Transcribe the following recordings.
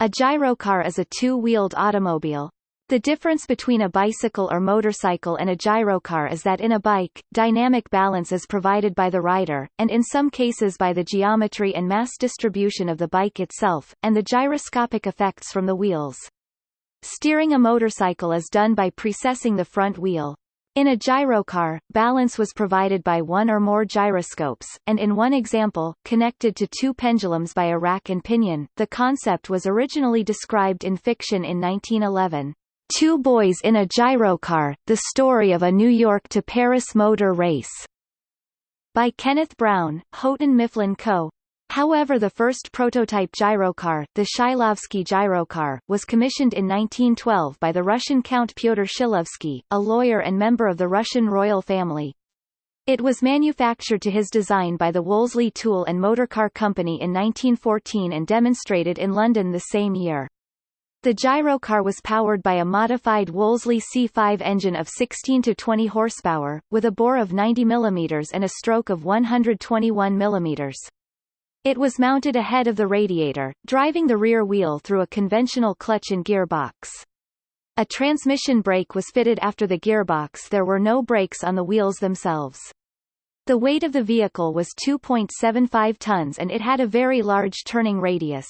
A gyrocar is a two-wheeled automobile. The difference between a bicycle or motorcycle and a gyrocar is that in a bike, dynamic balance is provided by the rider, and in some cases by the geometry and mass distribution of the bike itself, and the gyroscopic effects from the wheels. Steering a motorcycle is done by precessing the front wheel. In a gyrocar, balance was provided by one or more gyroscopes, and in one example, connected to two pendulums by a rack and pinion. The concept was originally described in fiction in 1911. Two Boys in a Gyrocar, The Story of a New York to Paris Motor Race, by Kenneth Brown, Houghton Mifflin Co. However the first prototype gyrocar, the Shilovsky gyrocar, was commissioned in 1912 by the Russian Count Pyotr Shilovsky, a lawyer and member of the Russian royal family. It was manufactured to his design by the Wolseley Tool and Motorcar Company in 1914 and demonstrated in London the same year. The gyrocar was powered by a modified Wolseley C5 engine of 16 to 20 horsepower, with a bore of 90 mm and a stroke of 121 mm. It was mounted ahead of the radiator, driving the rear wheel through a conventional clutch and gearbox. A transmission brake was fitted after the gearbox there were no brakes on the wheels themselves. The weight of the vehicle was 2.75 tons and it had a very large turning radius.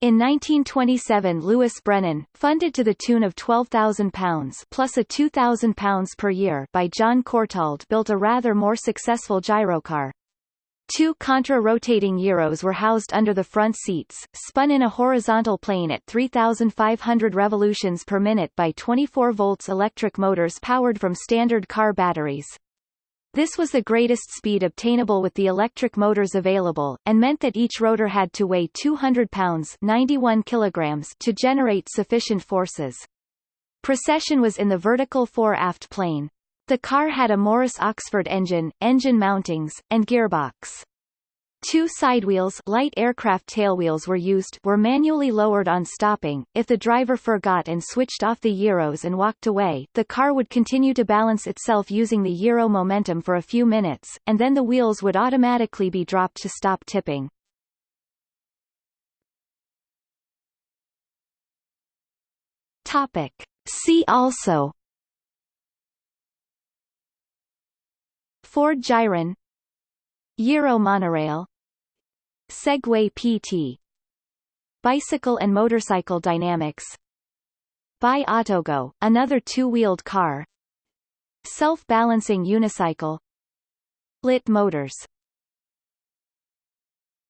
In 1927 Louis Brennan, funded to the tune of £12,000 plus a £2,000 per year by John Courtauld built a rather more successful gyrocar, Two contra-rotating gyros were housed under the front seats, spun in a horizontal plane at 3,500 revolutions per minute by 24 volts electric motors powered from standard car batteries. This was the greatest speed obtainable with the electric motors available, and meant that each rotor had to weigh 200 pounds 91 kilograms to generate sufficient forces. Precession was in the vertical fore-aft plane. The car had a Morris Oxford engine, engine mountings, and gearbox. Two sidewheels light aircraft tailwheels were used were manually lowered on stopping. If the driver forgot and switched off the gyros and walked away, the car would continue to balance itself using the gyro momentum for a few minutes, and then the wheels would automatically be dropped to stop tipping. Topic. See also Ford Gyron Gyro monorail Segway PT Bicycle and motorcycle dynamics Bi Autogo, another two-wheeled car Self-balancing unicycle Lit motors